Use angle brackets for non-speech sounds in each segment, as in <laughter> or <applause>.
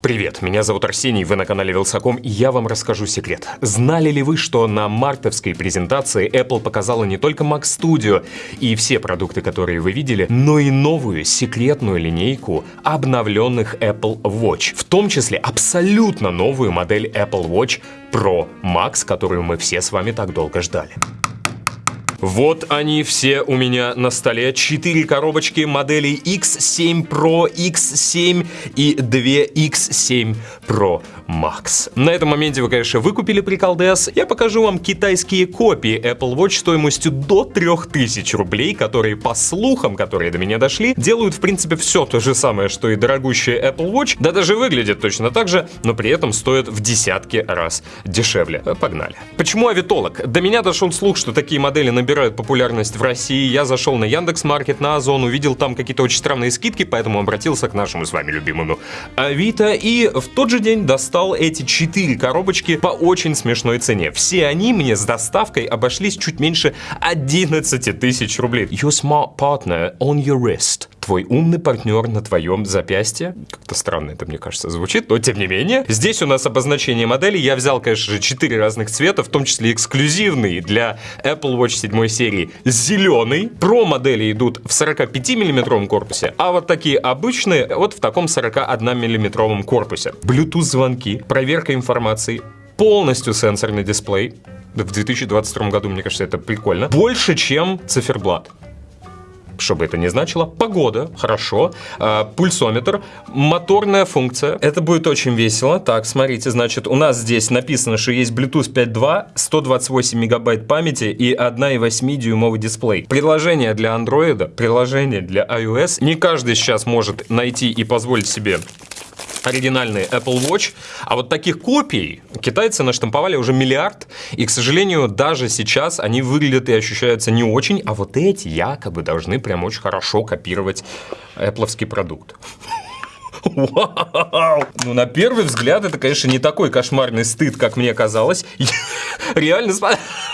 Привет, меня зовут Арсений, вы на канале Вилсаком, и я вам расскажу секрет. Знали ли вы, что на мартовской презентации Apple показала не только Mac Studio и все продукты, которые вы видели, но и новую секретную линейку обновленных Apple Watch, в том числе абсолютно новую модель Apple Watch Pro Max, которую мы все с вами так долго ждали. Вот они все у меня на столе. Четыре коробочки моделей X7 Pro, X7 и 2 X7 Pro Max. На этом моменте вы, конечно, выкупили приколдес. Я покажу вам китайские копии Apple Watch стоимостью до 3000 рублей, которые, по слухам, которые до меня дошли, делают, в принципе, все то же самое, что и дорогущая Apple Watch, да даже выглядят точно так же, но при этом стоят в десятки раз дешевле. Погнали. Почему авитолог? До меня дошел слух, что такие модели на набирают популярность в России. Я зашел на Яндекс Маркет, на Озон, увидел там какие-то очень странные скидки, поэтому обратился к нашему с вами любимому Авито и в тот же день достал эти четыре коробочки по очень смешной цене. Все они мне с доставкой обошлись чуть меньше 11 тысяч рублей. Your smart partner on your wrist твой умный партнер на твоем запястье. Как-то странно это, мне кажется, звучит, но тем не менее. Здесь у нас обозначение модели. Я взял, конечно же, 4 разных цвета, в том числе эксклюзивный для Apple Watch 7 серии зеленый. Про модели идут в 45 миллиметровом корпусе, а вот такие обычные вот в таком 41 миллиметровом корпусе. Bluetooth звонки, проверка информации, полностью сенсорный дисплей. В 2022 году, мне кажется, это прикольно. Больше, чем циферблат что бы это ни значило, погода, хорошо, э, пульсометр, моторная функция. Это будет очень весело. Так, смотрите, значит, у нас здесь написано, что есть Bluetooth 5.2, 128 мегабайт памяти и 1,8 дюймовый дисплей. Приложение для Android, приложение для iOS. Не каждый сейчас может найти и позволить себе оригинальный Apple Watch. А вот таких копий китайцы наштамповали уже миллиард. И, к сожалению, даже сейчас они выглядят и ощущаются не очень. А вот эти якобы должны прям очень хорошо копировать Apple продукт. Вау! Ну, на первый взгляд, это, конечно, не такой кошмарный стыд, как мне казалось. <laughs> Реально,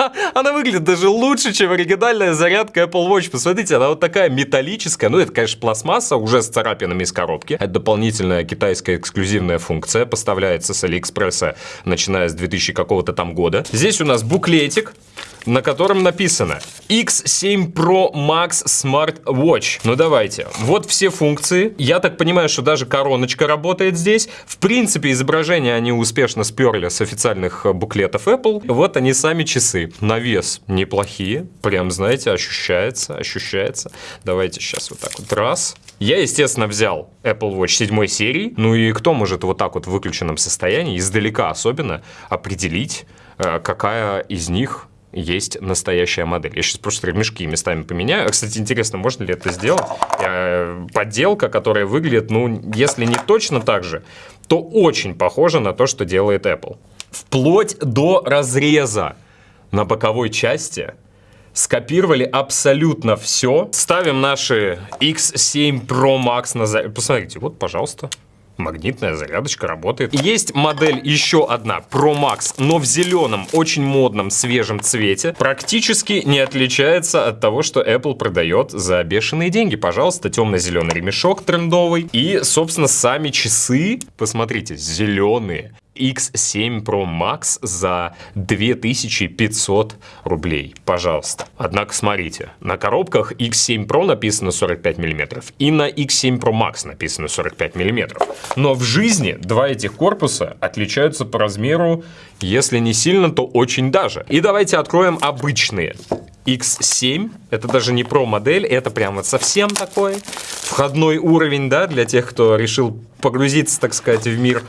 <laughs> она выглядит даже лучше, чем оригинальная зарядка Apple Watch. Посмотрите, она вот такая металлическая. Ну, это, конечно, пластмасса, уже с царапинами из коробки. Это дополнительная китайская эксклюзивная функция. Поставляется с Алиэкспресса, начиная с 2000 какого-то там года. Здесь у нас буклетик на котором написано X7 Pro Max Smart Watch. Ну давайте, вот все функции. Я так понимаю, что даже короночка работает здесь. В принципе, изображения они успешно сперли с официальных буклетов Apple. Вот они сами часы. На вес неплохие. Прям, знаете, ощущается, ощущается. Давайте сейчас вот так вот раз. Я, естественно, взял Apple Watch 7 серии. Ну и кто может вот так вот в выключенном состоянии, издалека особенно, определить, э, какая из них есть настоящая модель. Я сейчас просто ремешки местами поменяю. Кстати, интересно, можно ли это сделать? Э, подделка, которая выглядит, ну, если не точно так же, то очень похожа на то, что делает Apple. Вплоть до разреза на боковой части скопировали абсолютно все. Ставим наши X7 Pro Max на... Посмотрите, вот, пожалуйста. Магнитная зарядочка работает. Есть модель еще одна, Pro Max, но в зеленом, очень модном, свежем цвете. Практически не отличается от того, что Apple продает за бешеные деньги. Пожалуйста, темно-зеленый ремешок трендовый. И, собственно, сами часы, посмотрите, зеленые. X7 Pro Max за 2500 рублей, пожалуйста. Однако смотрите, на коробках X7 Pro написано 45 мм и на X7 Pro Max написано 45 мм. Но в жизни два этих корпуса отличаются по размеру, если не сильно, то очень даже. И давайте откроем обычные. X7, это даже не Pro модель, это прям вот совсем такой входной уровень, да, для тех, кто решил погрузиться, так сказать, в мир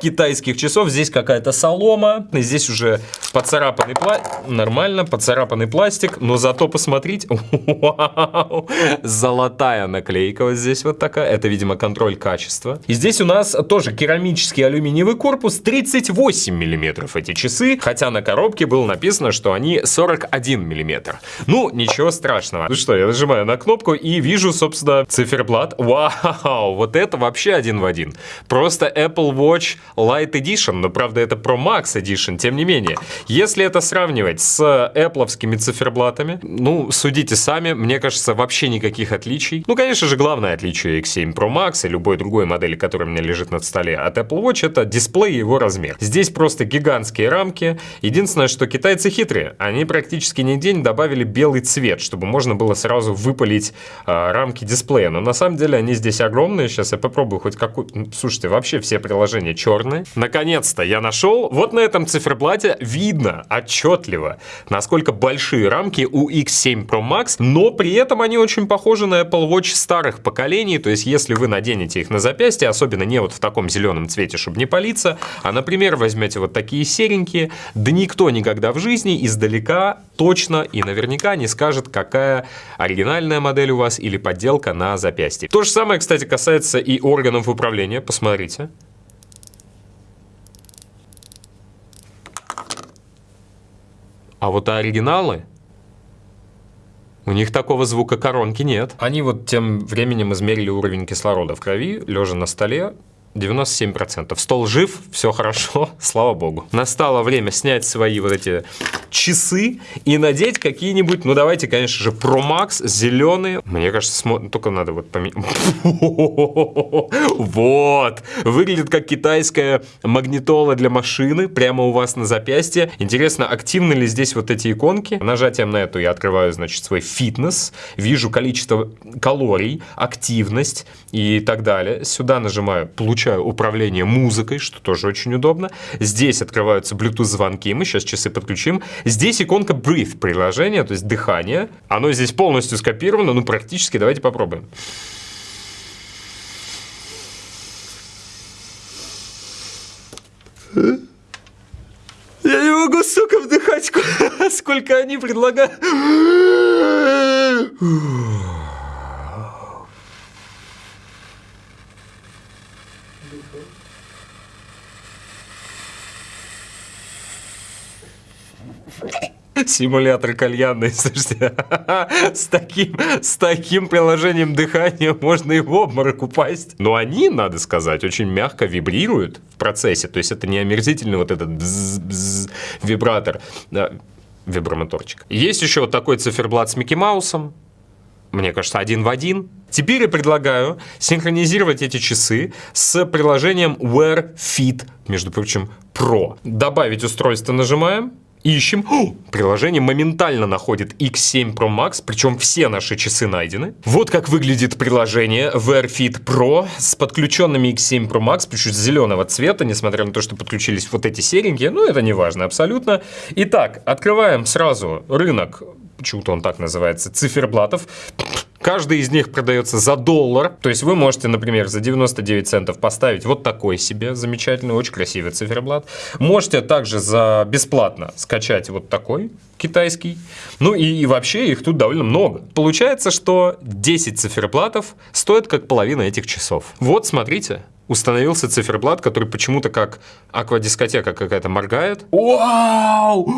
китайских часов. Здесь какая-то солома, здесь уже поцарапанный пластик. Нормально, поцарапанный пластик, но зато посмотрите. <laughs> Вау! Золотая наклейка вот здесь вот такая. Это, видимо, контроль качества. И здесь у нас тоже керамический алюминиевый корпус, 38 миллиметров эти часы, хотя на коробке было написано, что они 41 миллиметр. Ну, ничего страшного. Ну что, я нажимаю на кнопку и вижу, собственно, циферблат. Вау, вот это вообще один в один. Просто Apple Watch Watch Lite Edition, но, правда, это Pro Max Edition, тем не менее. Если это сравнивать с Apple'овскими циферблатами, ну, судите сами, мне кажется, вообще никаких отличий. Ну, конечно же, главное отличие X7 Pro Max и любой другой модели, которая у меня лежит на столе от Apple Watch, это дисплей и его размер. Здесь просто гигантские рамки. Единственное, что китайцы хитрые. Они практически нигде не добавили белый цвет, чтобы можно было сразу выпалить э, рамки дисплея. Но на самом деле они здесь огромные. Сейчас я попробую хоть какую... Ну, слушайте, вообще все приложения черные. Наконец-то я нашел. Вот на этом циферблате видно отчетливо, насколько большие рамки у X7 Pro Max, но при этом они очень похожи на Apple Watch старых поколений. То есть если вы наденете их на запястье, особенно не вот в таком зеленом цвете, чтобы не палиться, а, например, возьмете вот такие серенькие, да никто никогда в жизни издалека точно и наверняка не скажет, какая оригинальная модель у вас или подделка на запястье. То же самое, кстати, касается и органов управления. Посмотрите. А вот оригиналы, у них такого звука коронки нет. Они вот тем временем измерили уровень кислорода в крови, лежа на столе, 97%. Стол жив, все хорошо, <laughs> слава богу. Настало время снять свои вот эти часы и надеть какие-нибудь, ну давайте, конечно же, Pro Max зеленые. Мне кажется, смо... только надо вот поменять. <laughs> Вот! Выглядит как китайская магнитола для машины, прямо у вас на запястье. Интересно, активны ли здесь вот эти иконки? Нажатием на эту я открываю, значит, свой фитнес, вижу количество калорий, активность и так далее. Сюда нажимаю, получаю управление музыкой, что тоже очень удобно. Здесь открываются Bluetooth звонки, мы сейчас часы подключим. Здесь иконка Breathe приложение, то есть дыхание. Оно здесь полностью скопировано, ну практически. Давайте попробуем. Я не могу, сука, вдыхать, <laughs> сколько они предлагают. Симулятор кальянный, <laughs> слушайте, с таким, с таким приложением дыхания можно и в обморок упасть. Но они, надо сказать, очень мягко вибрируют в процессе, то есть это не омерзительный вот этот бзз -бзз вибратор, да, вибромоторчик. Есть еще вот такой циферблат с Микки Маусом, мне кажется, один в один. Теперь я предлагаю синхронизировать эти часы с приложением Wear Fit, между прочим, Pro. Добавить устройство нажимаем ищем. О, приложение моментально находит X7 Pro Max, причем все наши часы найдены. Вот как выглядит приложение Wear Pro с подключенными X7 Pro Max, причем зеленого цвета, несмотря на то, что подключились вот эти серенькие, ну это не важно абсолютно. Итак, открываем сразу рынок, почему-то он так называется, циферблатов. Каждый из них продается за доллар. То есть вы можете, например, за 99 центов поставить вот такой себе замечательный, очень красивый циферблат. Можете также за бесплатно скачать вот такой китайский. Ну и, и вообще их тут довольно много. Получается, что 10 циферблатов стоят как половина этих часов. Вот, смотрите. Установился циферблат, который почему-то как аквадискотека какая-то моргает. Вау!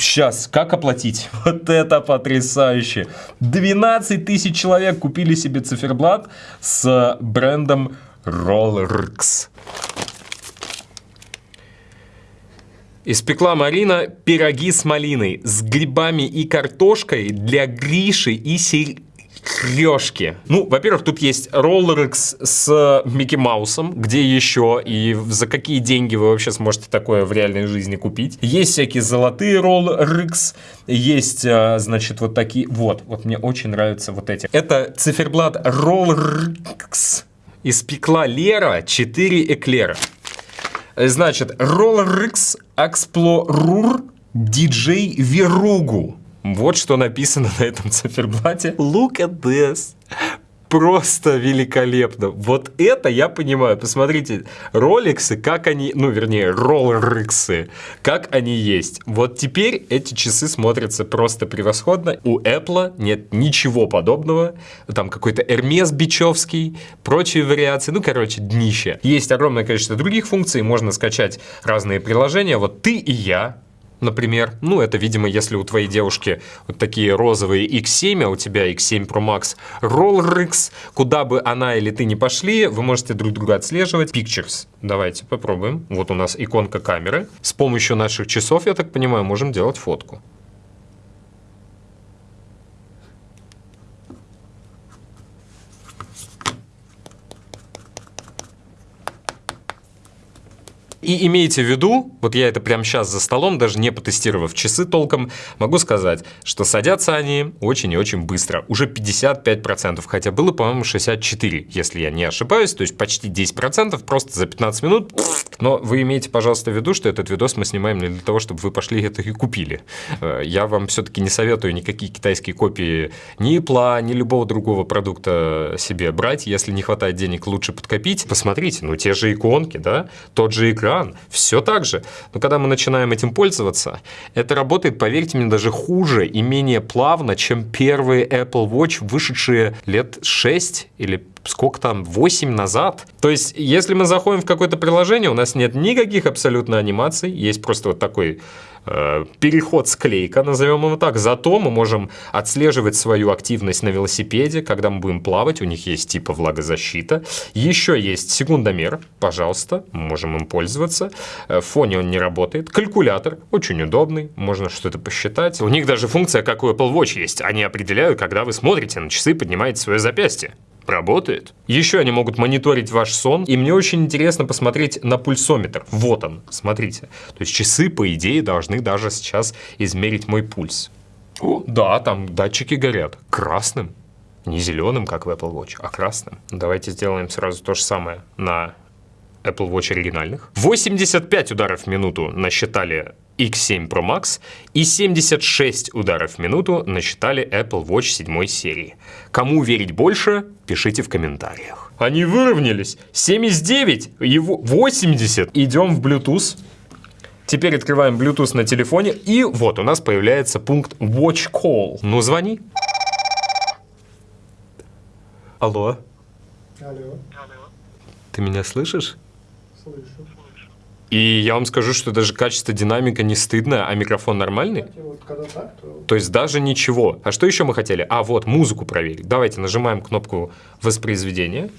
Сейчас, как оплатить? <laughs> Вот это потрясающе. 12 тысяч человек купили себе циферблат с брендом Rollerx. Испекла Марина пироги с малиной, с грибами и картошкой для Гриши и Сер... Крешки. Ну, во-первых, тут есть Rollerx с Микки Маусом, где еще и за какие деньги вы вообще сможете такое в реальной жизни купить. Есть всякие золотые Rollerx, есть, а, значит, вот такие, вот, вот мне очень нравятся вот эти. Это циферблат Rollerx. Испекла Лера 4 эклера. Значит, Rollerx Explorer DJ Verugu. Вот что написано на этом циферблате. Look at this. Просто великолепно. Вот это я понимаю. Посмотрите, роликсы, как они, ну, вернее, роллериксы, как они есть. Вот теперь эти часы смотрятся просто превосходно. У Apple нет ничего подобного. Там какой-то Hermes Бичевский, прочие вариации. Ну, короче, днище. Есть огромное количество других функций. Можно скачать разные приложения. Вот ты и я например. Ну, это, видимо, если у твоей девушки вот такие розовые X7, а у тебя X7 Pro Max Rollrix, куда бы она или ты не пошли, вы можете друг друга отслеживать. Pictures. Давайте попробуем. Вот у нас иконка камеры. С помощью наших часов, я так понимаю, можем делать фотку. И имейте в виду, вот я это прямо сейчас за столом, даже не потестировав часы толком, могу сказать, что садятся они очень и очень быстро. Уже 55%, хотя было, по-моему, 64, если я не ошибаюсь, то есть почти 10%, просто за 15 минут. Но вы имеете, пожалуйста, в виду, что этот видос мы снимаем не для того, чтобы вы пошли это и купили. Э, я вам все-таки не советую никакие китайские копии ни Apple, ни любого другого продукта себе брать. Если не хватает денег, лучше подкопить. Посмотрите, ну те же иконки, да, тот же экран. Все так же. Но когда мы начинаем этим пользоваться, это работает, поверьте мне, даже хуже и менее плавно, чем первые Apple Watch, вышедшие лет 6 или сколько там, 8 назад. То есть, если мы заходим в какое-то приложение, у нас нет никаких абсолютно анимаций, есть просто вот такой Э, переход склейка, назовем его так. Зато мы можем отслеживать свою активность на велосипеде, когда мы будем плавать. У них есть типа влагозащита. Еще есть секундомер, пожалуйста, можем им пользоваться. Э, в фоне он не работает. Калькулятор, очень удобный, можно что-то посчитать. У них даже функция, как у Apple Watch есть. Они определяют, когда вы смотрите на часы, поднимаете свое запястье работает. Еще они могут мониторить ваш сон, и мне очень интересно посмотреть на пульсометр. Вот он, смотрите. То есть часы, по идее, должны даже сейчас измерить мой пульс. О, да, там датчики горят красным. Не зеленым, как в Apple Watch, а красным. Давайте сделаем сразу то же самое на Apple Watch оригинальных. 85 ударов в минуту насчитали X7 Pro Max и 76 ударов в минуту насчитали Apple Watch 7 серии. Кому верить больше, пишите в комментариях. Они выровнялись. 79 и 80. Идем в Bluetooth. Теперь открываем Bluetooth на телефоне, и вот у нас появляется пункт Watch Call. Ну, звони. Алло. Алло. Ты меня слышишь? Слышу. И я вам скажу, что даже качество динамика не стыдно, а микрофон нормальный. Вот так, то... То есть даже ничего. А что еще мы хотели? А, вот, музыку проверить. Давайте нажимаем кнопку воспроизведения.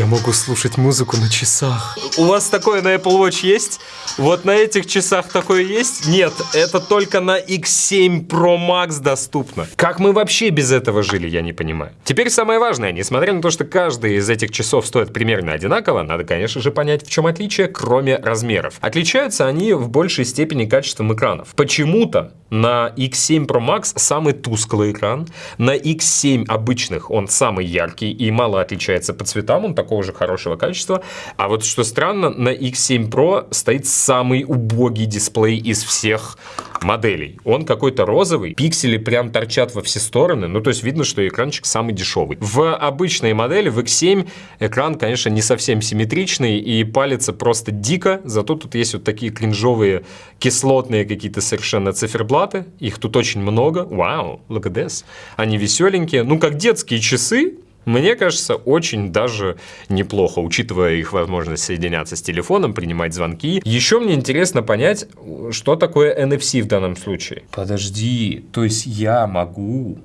Я могу слушать музыку на часах. У вас такое на Apple Watch есть? Вот на этих часах такое есть? Нет, это только на X7 Pro Max доступно. Как мы вообще без этого жили, я не понимаю. Теперь самое важное, несмотря на то, что каждый из этих часов стоит примерно одинаково, надо, конечно же, понять, в чем отличие, кроме размеров. Отличаются они в большей степени качеством экранов. Почему-то на X7 Pro Max самый тусклый экран, на X7 обычных он самый яркий и мало отличается по цветам, он такого же хорошего качества. А вот что странно, на X7 Pro стоит самый убогий дисплей из всех моделей. Он какой-то розовый, пиксели прям торчат во все стороны, ну то есть видно, что экранчик самый дешевый. В обычной модели, в X7, экран, конечно, не совсем симметричный и палится просто дико, зато тут есть вот такие кринжовые кислотные какие-то совершенно циферблаты, их тут очень много, вау, look at this. Они веселенькие, ну как детские часы, мне кажется, очень даже неплохо, учитывая их возможность соединяться с телефоном, принимать звонки. Еще мне интересно понять, что такое NFC в данном случае. Подожди, то есть я могу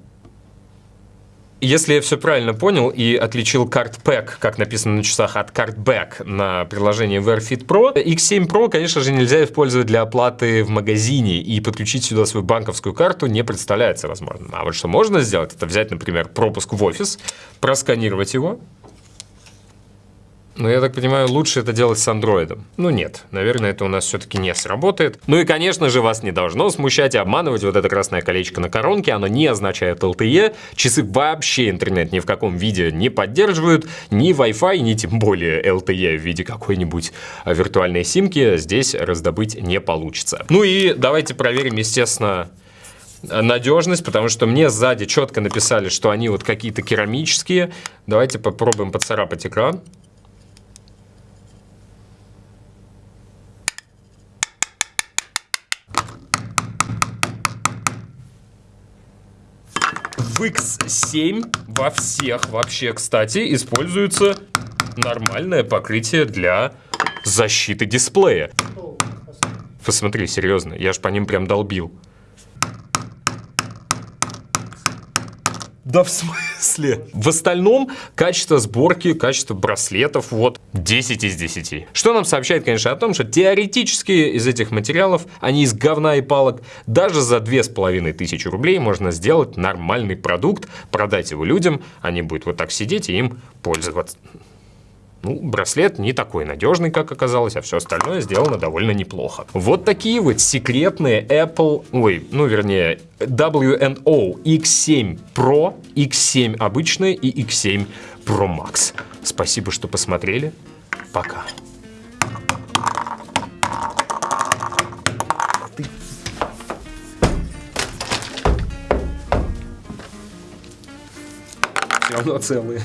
если я все правильно понял и отличил Card Pack, как написано на часах, от Card Back на приложении Wear Pro, X7 Pro, конечно же, нельзя использовать для оплаты в магазине, и подключить сюда свою банковскую карту не представляется возможным. А вот что можно сделать, это взять, например, пропуск в офис, просканировать его, но я так понимаю, лучше это делать с андроидом. Ну нет, наверное, это у нас все-таки не сработает. Ну и, конечно же, вас не должно смущать и обманывать вот это красное колечко на коронке. Оно не означает LTE. Часы вообще интернет ни в каком виде не поддерживают. Ни Wi-Fi, ни тем более LTE в виде какой-нибудь виртуальной симки здесь раздобыть не получится. Ну и давайте проверим, естественно, надежность, потому что мне сзади четко написали, что они вот какие-то керамические. Давайте попробуем поцарапать экран. В X7 во всех вообще, кстати, используется нормальное покрытие для защиты дисплея. Посмотри, серьезно, я ж по ним прям долбил. Да в смысле? В остальном качество сборки, качество браслетов, вот, 10 из 10. Что нам сообщает, конечно, о том, что теоретически из этих материалов, они из говна и палок, даже за 2500 рублей можно сделать нормальный продукт, продать его людям, они будут вот так сидеть и им пользоваться. Ну, браслет не такой надежный, как оказалось, а все остальное сделано довольно неплохо. Вот такие вот секретные Apple, ой, ну вернее, WNO X7 Pro, X7 обычный и X7 Pro Max. Спасибо, что посмотрели. Пока. Все равно целые.